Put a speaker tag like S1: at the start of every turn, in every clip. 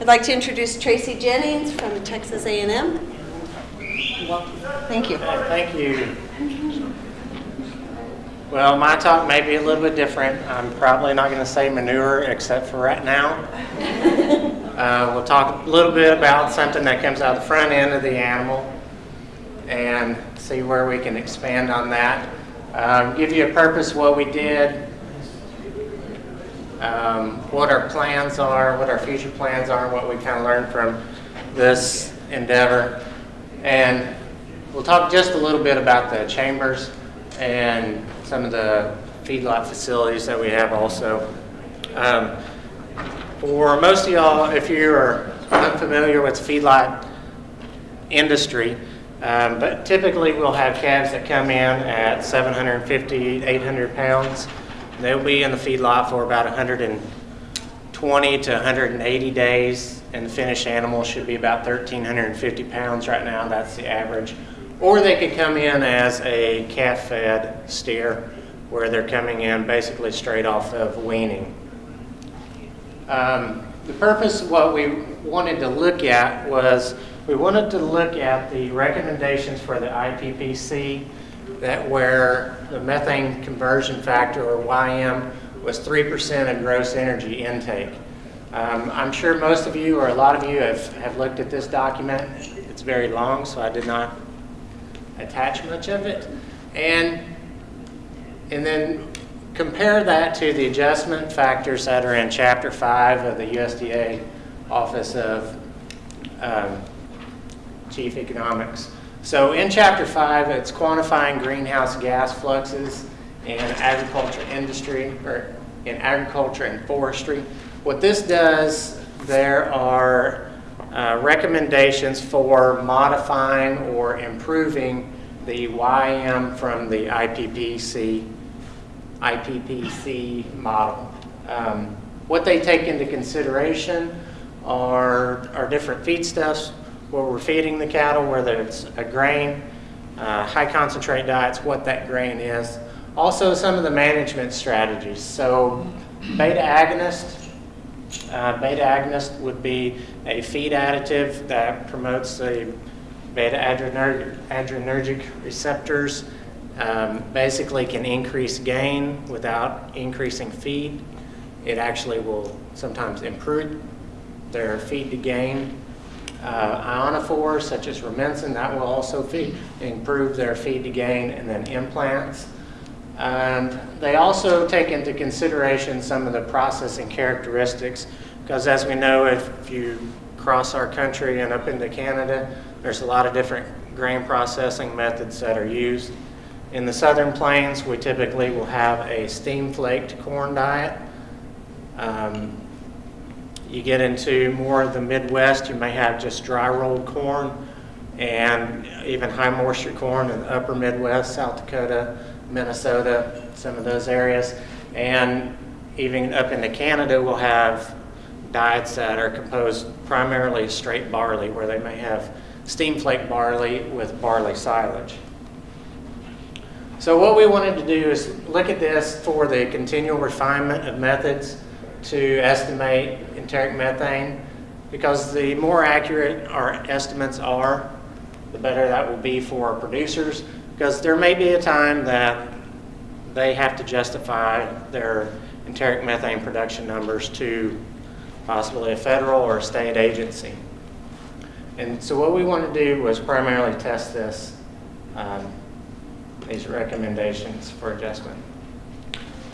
S1: I'd like to introduce Tracy Jennings from Texas A&M. Welcome. Thank you.
S2: Thank you. Well, my talk may be a little bit different. I'm probably not going to say manure except for right now. Uh, we'll talk a little bit about something that comes out the front end of the animal and see where we can expand on that. Um, give you a purpose what we did, um, what our plans are, what our future plans are, what we kind of learned from this endeavor. And we'll talk just a little bit about the chambers and some of the feedlot facilities that we have also. Um, for most of y'all, if you're unfamiliar with feedlot industry, um, but typically we'll have calves that come in at 750, 800 pounds. They'll be in the feedlot for about 120 to 180 days, and the finished animal should be about 1,350 pounds right now. That's the average. Or they could come in as a calf-fed steer, where they're coming in basically straight off of weaning. Um, the purpose of what we wanted to look at was we wanted to look at the recommendations for the IPPC that where the methane conversion factor or YM was 3% of gross energy intake. Um, I'm sure most of you or a lot of you have, have looked at this document. It's very long, so I did not attach much of it. And, and then compare that to the adjustment factors that are in Chapter 5 of the USDA Office of um, Chief Economics. So in Chapter 5, it's quantifying greenhouse gas fluxes in agriculture industry, or in agriculture and forestry. What this does, there are uh, recommendations for modifying or improving the YM from the IPPC, IPPC model. Um, what they take into consideration are, are different feedstuffs where we're feeding the cattle, whether it's a grain, uh, high concentrate diets, what that grain is. Also some of the management strategies. So beta agonist, uh, beta agonist would be a feed additive that promotes the beta adrenergic receptors. Um, basically can increase gain without increasing feed. It actually will sometimes improve their feed to gain. Uh, ionophores such as rumensin, that will also feed, improve their feed to gain and then implants. And they also take into consideration some of the processing characteristics because as we know, if you cross our country and up into Canada, there's a lot of different grain processing methods that are used. In the southern plains, we typically will have a steam flaked corn diet. Um, you get into more of the Midwest, you may have just dry rolled corn and even high moisture corn in the upper Midwest, South Dakota, Minnesota, some of those areas. And even up into Canada, we'll have diets that are composed primarily straight barley, where they may have steam flake barley with barley silage. So what we wanted to do is look at this for the continual refinement of methods to estimate enteric methane because the more accurate our estimates are, the better that will be for our producers because there may be a time that they have to justify their enteric methane production numbers to possibly a federal or a state agency. And so what we want to do was primarily test this, um, these recommendations for adjustment.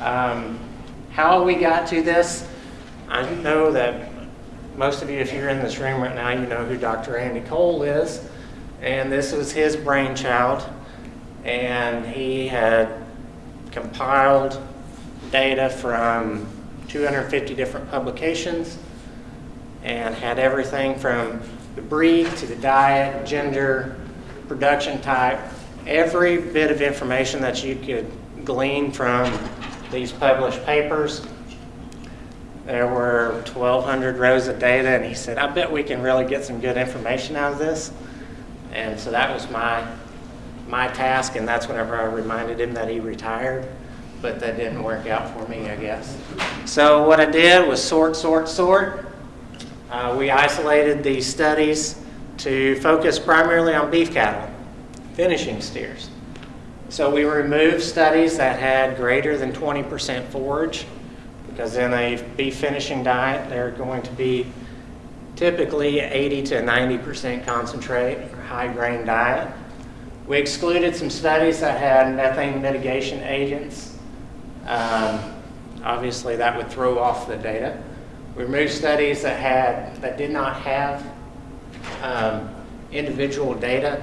S2: Um, how we got to this, I know that most of you, if you're in this room right now, you know who Dr. Andy Cole is. And this was his brainchild. And he had compiled data from 250 different publications and had everything from the breed to the diet, gender, production type, every bit of information that you could glean from these published papers. There were 1,200 rows of data, and he said, I bet we can really get some good information out of this. And so that was my, my task, and that's whenever I reminded him that he retired but that didn't work out for me, I guess. So what I did was sort, sort, sort, Uh, we isolated these studies to focus primarily on beef cattle, finishing steers. So we removed studies that had greater than 20% forage because in a beef finishing diet, they're going to be typically 80 to 90% concentrate or high grain diet. We excluded some studies that had methane mitigation agents. Um, obviously, that would throw off the data. We removed studies that had that did not have um, individual data,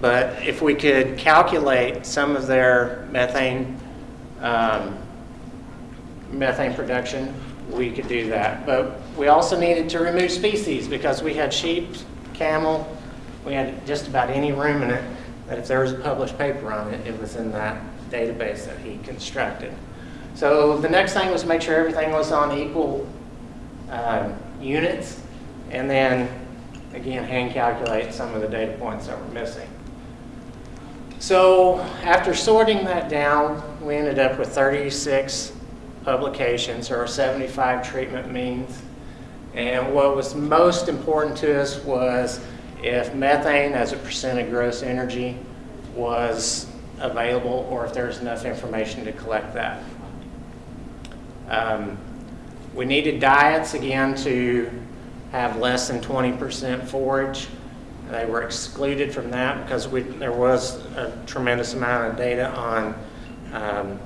S2: but if we could calculate some of their methane um, methane production, we could do that. But we also needed to remove species because we had sheep, camel, we had just about any ruminant that if there was a published paper on it, it was in that database that he constructed. So the next thing was to make sure everything was on equal um, units, and then again hand calculate some of the data points that were missing. So after sorting that down, we ended up with 36 publications or 75 treatment means. And what was most important to us was if methane as a percent of gross energy was available or if there was enough information to collect that. Um, we needed diets again to have less than 20% forage. They were excluded from that because we, there was a tremendous amount of data on um,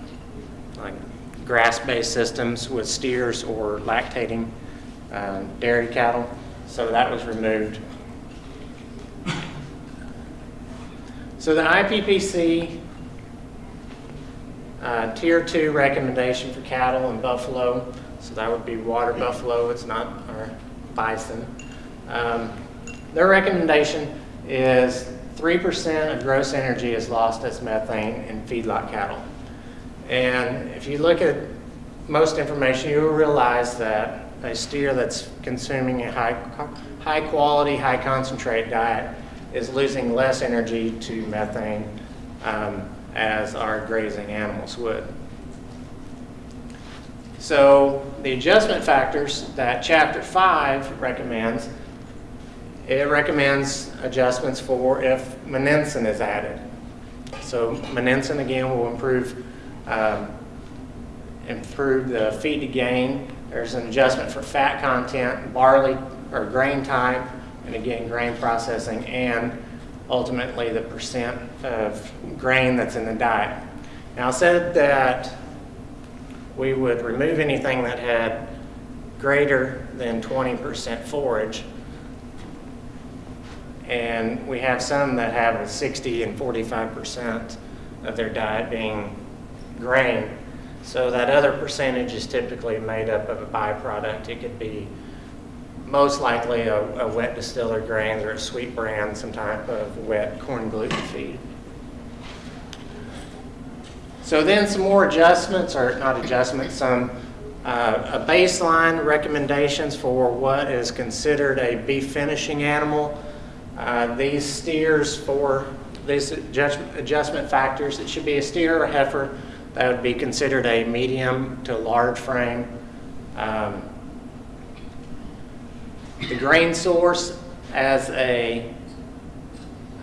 S2: like grass-based systems with steers or lactating um, dairy cattle. So that was removed. So the IPPC uh, Tier 2 recommendation for cattle and buffalo, so that would be water buffalo, it's not our bison. Um, their recommendation is 3% of gross energy is lost as methane in feedlot cattle. And if you look at most information, you will realize that a steer that's consuming a high, high quality, high concentrate diet is losing less energy to methane um, as our grazing animals would. So the adjustment factors that chapter five recommends, it recommends adjustments for if monensin is added. So monensin again will improve um, improve the feed to gain. There's an adjustment for fat content, barley or grain type, and again, grain processing, and ultimately the percent of grain that's in the diet. Now, I said that we would remove anything that had greater than 20% forage, and we have some that have a 60 and 45% of their diet being grain. So that other percentage is typically made up of a byproduct. It could be most likely a, a wet distiller grains or a sweet bran, some type of wet corn gluten feed. So then some more adjustments, or not adjustments, some uh, a baseline recommendations for what is considered a beef finishing animal. Uh, these steers for these adjustment, adjustment factors, it should be a steer or heifer that would be considered a medium to large frame. Um, the grain source as a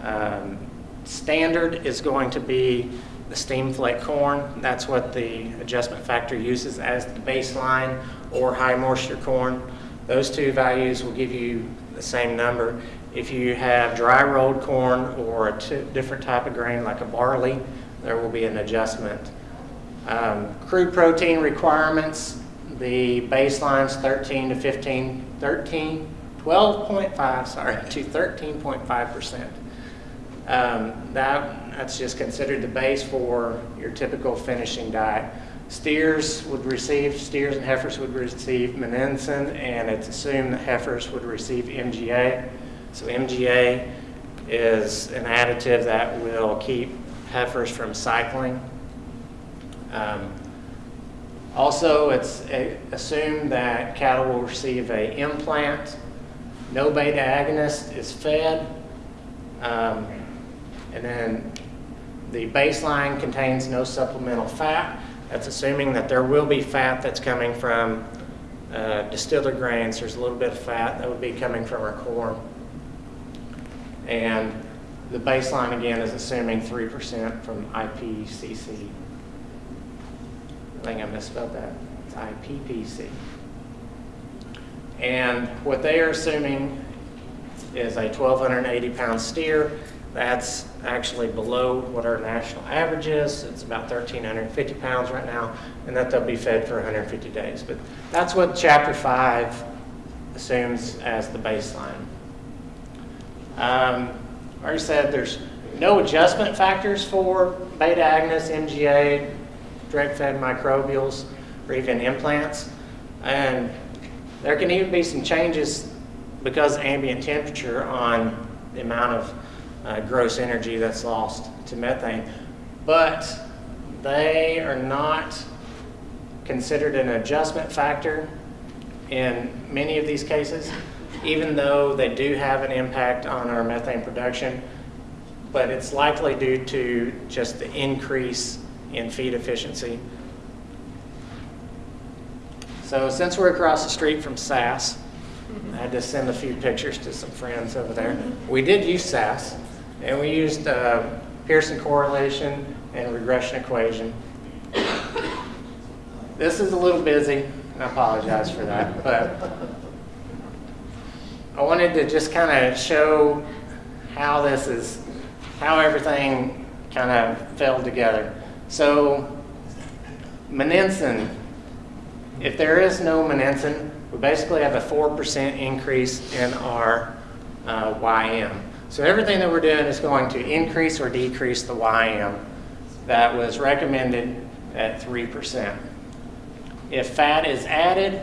S2: um, standard is going to be the steam flake corn. That's what the adjustment factor uses as the baseline or high moisture corn. Those two values will give you the same number. If you have dry rolled corn or a different type of grain like a barley, there will be an adjustment um, crude protein requirements, the baseline's 13 to 15, 13, 12.5, sorry, to 13.5%. Um, that, that's just considered the base for your typical finishing diet. Steers would receive, steers and heifers would receive monensin, and it's assumed that heifers would receive MGA. So MGA is an additive that will keep heifers from cycling um, also, it's assumed that cattle will receive a implant. No beta agonist is fed. Um, and then the baseline contains no supplemental fat. That's assuming that there will be fat that's coming from uh, distiller grains. There's a little bit of fat that would be coming from our corn. And the baseline again is assuming 3% from IPCC. I think I misspelled that. It's IPPC. And what they are assuming is a 1,280 pound steer. That's actually below what our national average is. It's about 1,350 pounds right now, and that they'll be fed for 150 days. But that's what Chapter 5 assumes as the baseline. Um, I already said there's no adjustment factors for beta agonist, MGA, direct fed microbials, or even implants. And there can even be some changes because of ambient temperature on the amount of uh, gross energy that's lost to methane. But they are not considered an adjustment factor in many of these cases, even though they do have an impact on our methane production. But it's likely due to just the increase in feed efficiency. So since we're across the street from SAS, I had to send a few pictures to some friends over there. We did use SAS, and we used uh, Pearson correlation and regression equation. This is a little busy, and I apologize for that, but I wanted to just kind of show how this is, how everything kind of fell together. So, Monensin, if there is no Monensin, we basically have a 4% increase in our uh, YM. So everything that we're doing is going to increase or decrease the YM that was recommended at 3%. If fat is added,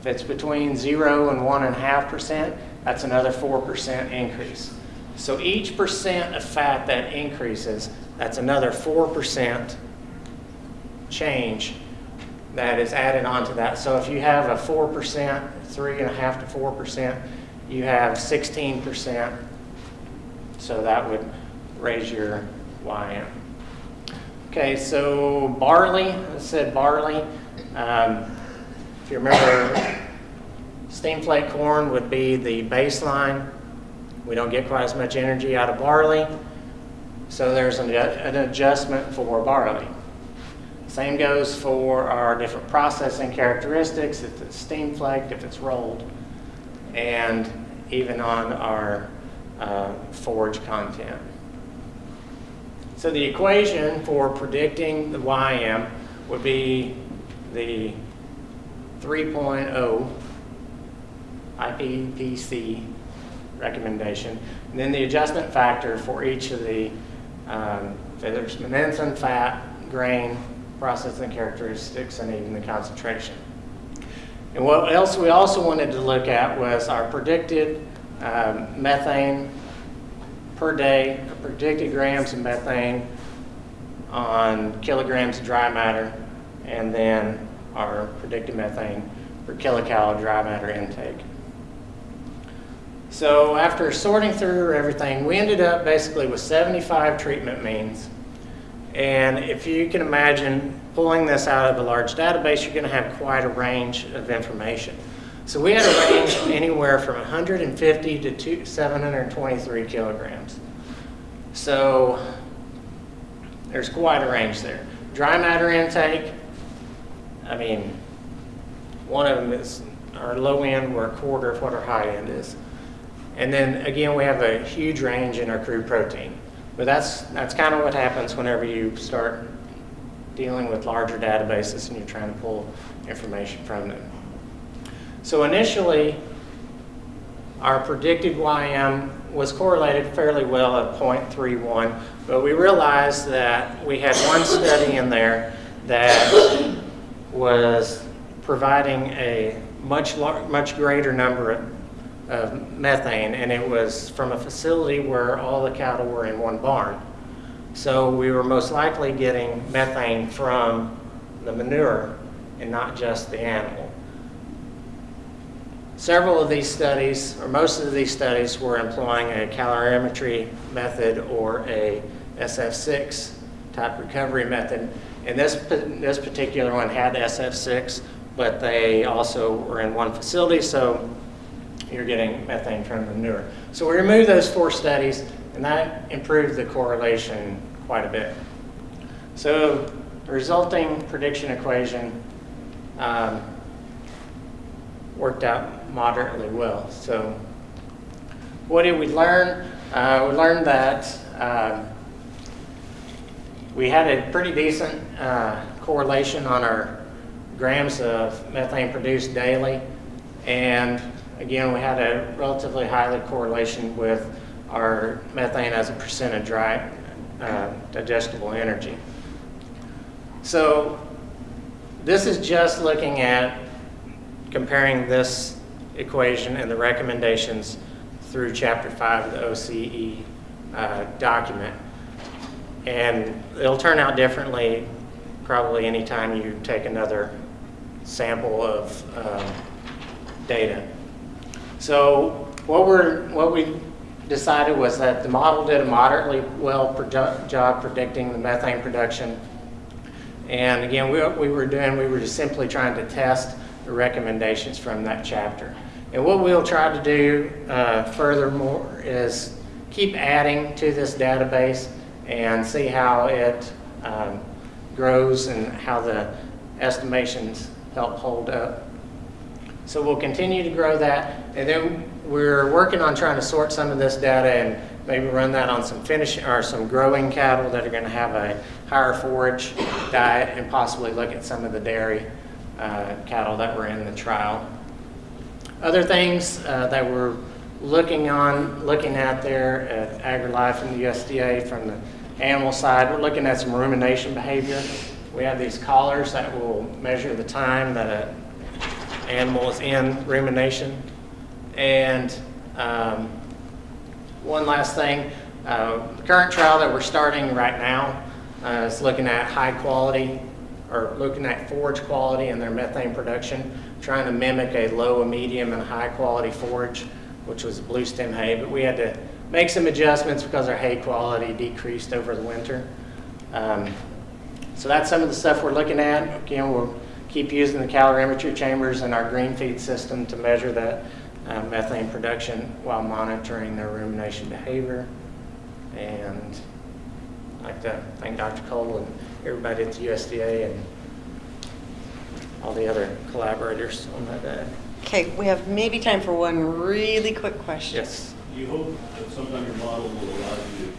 S2: if it's between 0 and 1.5%, that's another 4% increase. So each percent of fat that increases, that's another 4% change that is added onto that. So if you have a 4%, 3.5 to 4%, you have 16%. So that would raise your YM. Okay, so barley, I said barley. Um, if you remember, steam flake corn would be the baseline. We don't get quite as much energy out of barley. So there's an, an adjustment for barley. Same goes for our different processing characteristics, if it's steam flaked, if it's rolled, and even on our uh, forage content. So the equation for predicting the YM would be the 3.0 IPPC recommendation, and then the adjustment factor for each of the, um, there's monensin, fat, grain, processing characteristics, and even the concentration. And what else we also wanted to look at was our predicted um, methane per day, predicted grams of methane on kilograms of dry matter, and then our predicted methane per kilocal dry matter intake. So after sorting through everything, we ended up basically with 75 treatment means. And if you can imagine pulling this out of a large database, you're going to have quite a range of information. So we had a range anywhere from 150 to two, 723 kilograms. So there's quite a range there. Dry matter intake, I mean, one of them is our low end, we're a quarter of what our high end is. And then again, we have a huge range in our crude protein. But that's, that's kind of what happens whenever you start dealing with larger databases and you're trying to pull information from them. So initially, our predicted YM was correlated fairly well at 0.31, but we realized that we had one study in there that was providing a much, much greater number of methane, and it was from a facility where all the cattle were in one barn. So we were most likely getting methane from the manure and not just the animal. Several of these studies, or most of these studies, were employing a calorimetry method or a SF6 type recovery method. And this, this particular one had SF6, but they also were in one facility, so you're getting methane from the manure. So we removed those four studies, and that improved the correlation quite a bit. So the resulting prediction equation um, worked out moderately well. So what did we learn? Uh, we learned that um, we had a pretty decent uh, correlation on our grams of methane produced daily. And again, we had a relatively highly correlation with our methane as a percent of dry uh, digestible energy. So this is just looking at comparing this equation and the recommendations through chapter five of the OCE uh, document. And it'll turn out differently probably anytime you take another sample of um, data. So what we're, what we decided was that the model did a moderately well job predicting the methane production. And again, we, we were doing, we were just simply trying to test the recommendations from that chapter. And what we'll try to do uh, furthermore is keep adding to this database and see how it um, grows and how the estimations help hold up. So we'll continue to grow that. And then we're working on trying to sort some of this data and maybe run that on some finish or some growing cattle that are going to have a higher forage diet and possibly look at some of the dairy uh, cattle that were in the trial. Other things uh, that we're looking on, looking at there at AgriLife and the USDA from the animal side, we're looking at some rumination behavior. We have these collars that will measure the time that an animal is in rumination. And um, one last thing, uh, the current trial that we're starting right now uh, is looking at high quality or looking at forage quality and their methane production, trying to mimic a low, a medium, and high quality forage, which was blue stem hay. But we had to make some adjustments because our hay quality decreased over the winter. Um, so that's some of the stuff we're looking at. Again, we'll keep using the calorimetry chambers and our GreenFeed system to measure that uh, methane production while monitoring their rumination behavior. And I'd like to thank Dr. Cole and everybody at the USDA and all the other collaborators on that.
S1: Okay, we have maybe time for one really quick question.
S2: yes.
S3: You hope that sometime your model will allow you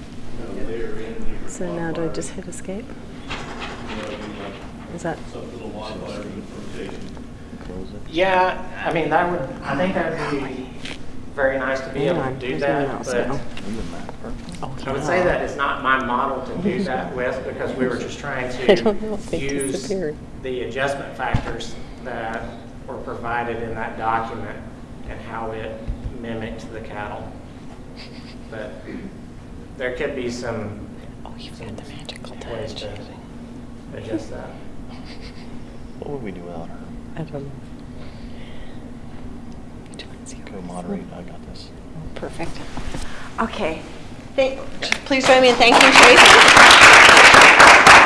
S3: to, you know, layer in different.
S4: So now do I just hit escape?
S3: You know, I mean, like
S4: Is that,
S3: some little modifier in fermentation.
S2: Yeah, I mean, that would, I think that would be very nice to be able to do that, but.
S4: Oh,
S2: I would say that it's not my model to do that with because we were just trying
S4: I don't know,
S2: to
S4: they
S2: use the adjustment factors that were provided in that document and how it mimicked the cattle. But there could be some
S4: Oh, you've got the magical
S2: ways
S4: touch.
S2: to adjust that.
S5: What would we do without her?
S4: I don't know. Which one's yours?
S5: Go moderate, I got this.
S1: Perfect. Okay. Thank- Please join me in thanking Tracy.